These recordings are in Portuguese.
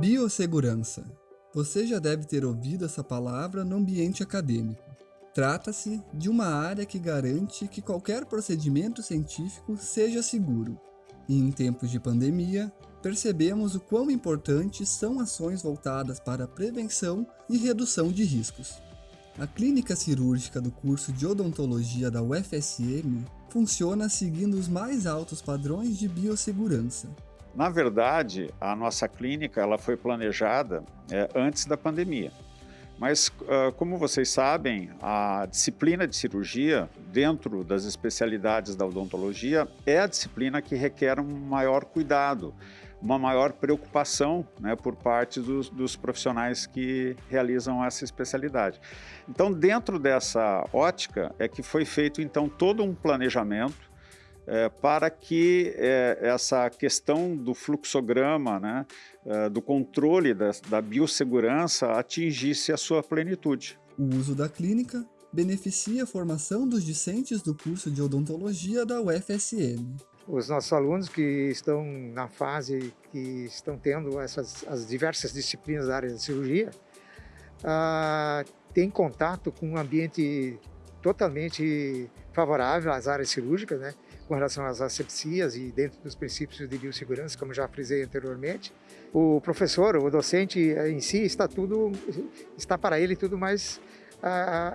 Biossegurança. Você já deve ter ouvido essa palavra no ambiente acadêmico. Trata-se de uma área que garante que qualquer procedimento científico seja seguro. E em tempos de pandemia, percebemos o quão importantes são ações voltadas para prevenção e redução de riscos. A clínica cirúrgica do curso de odontologia da UFSM funciona seguindo os mais altos padrões de biossegurança. Na verdade, a nossa clínica ela foi planejada é, antes da pandemia. Mas, uh, como vocês sabem, a disciplina de cirurgia, dentro das especialidades da odontologia, é a disciplina que requer um maior cuidado, uma maior preocupação né, por parte dos, dos profissionais que realizam essa especialidade. Então, dentro dessa ótica, é que foi feito, então, todo um planejamento é, para que é, essa questão do fluxograma, né, é, do controle da, da biossegurança atingisse a sua plenitude. O uso da clínica beneficia a formação dos discentes do curso de odontologia da UFSM. Os nossos alunos que estão na fase que estão tendo essas as diversas disciplinas da área de cirurgia ah, têm contato com um ambiente totalmente favorável às áreas cirúrgicas, né? Com relação às asepsias e dentro dos princípios de biossegurança, como já frisei anteriormente. O professor, o docente em si, está tudo, está para ele tudo mais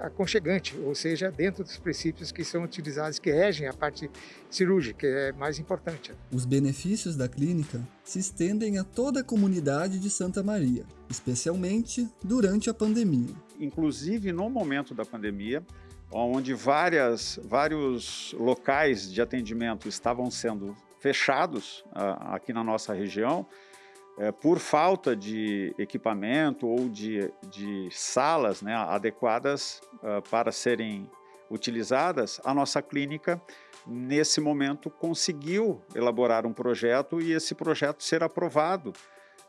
aconchegante, ou seja, dentro dos princípios que são utilizados, que regem a parte cirúrgica, que é mais importante. Os benefícios da clínica se estendem a toda a comunidade de Santa Maria, especialmente durante a pandemia. Inclusive, no momento da pandemia, onde várias, vários locais de atendimento estavam sendo fechados uh, aqui na nossa região, uh, por falta de equipamento ou de, de salas né, adequadas uh, para serem utilizadas, a nossa clínica, nesse momento, conseguiu elaborar um projeto e esse projeto ser aprovado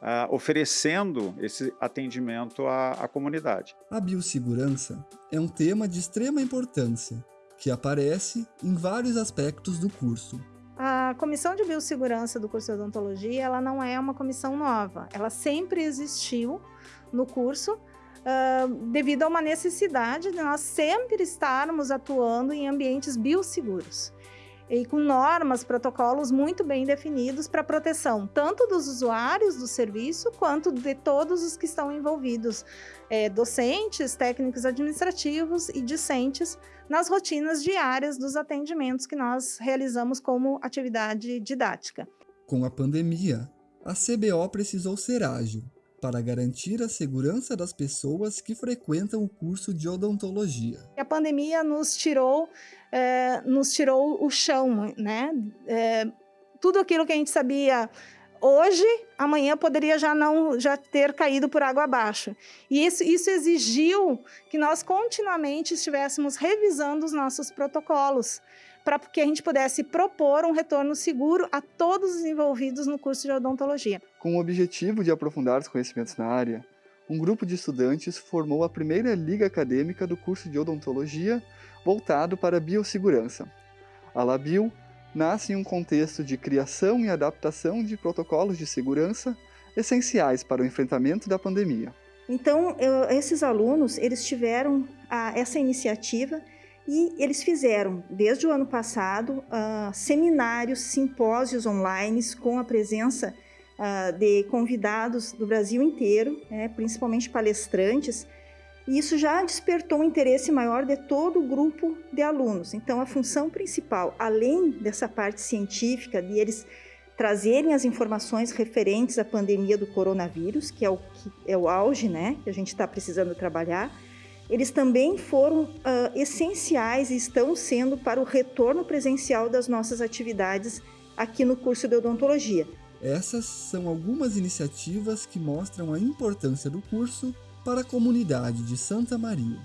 uh, oferecendo esse atendimento à, à comunidade. A biossegurança é um tema de extrema importância, que aparece em vários aspectos do curso. A comissão de biossegurança do curso de odontologia, ela não é uma comissão nova, ela sempre existiu no curso, uh, devido a uma necessidade de nós sempre estarmos atuando em ambientes biosseguros e com normas, protocolos muito bem definidos para proteção tanto dos usuários do serviço quanto de todos os que estão envolvidos, é, docentes, técnicos administrativos e discentes nas rotinas diárias dos atendimentos que nós realizamos como atividade didática. Com a pandemia, a CBO precisou ser ágil para garantir a segurança das pessoas que frequentam o curso de odontologia. A pandemia nos tirou, é, nos tirou o chão, né? É, tudo aquilo que a gente sabia hoje, amanhã poderia já não já ter caído por água abaixo. E isso, isso exigiu que nós continuamente estivéssemos revisando os nossos protocolos para que a gente pudesse propor um retorno seguro a todos os envolvidos no curso de odontologia. Com o objetivo de aprofundar os conhecimentos na área, um grupo de estudantes formou a primeira liga acadêmica do curso de odontologia voltado para a biossegurança. A Labio nasce em um contexto de criação e adaptação de protocolos de segurança essenciais para o enfrentamento da pandemia. Então, eu, esses alunos, eles tiveram a, essa iniciativa e eles fizeram, desde o ano passado, uh, seminários, simpósios online com a presença uh, de convidados do Brasil inteiro, né, principalmente palestrantes, e isso já despertou um interesse maior de todo o grupo de alunos. Então, a função principal, além dessa parte científica, de eles trazerem as informações referentes à pandemia do coronavírus, que é o, que é o auge né, que a gente está precisando trabalhar, eles também foram uh, essenciais e estão sendo para o retorno presencial das nossas atividades aqui no curso de odontologia. Essas são algumas iniciativas que mostram a importância do curso para a comunidade de Santa Maria.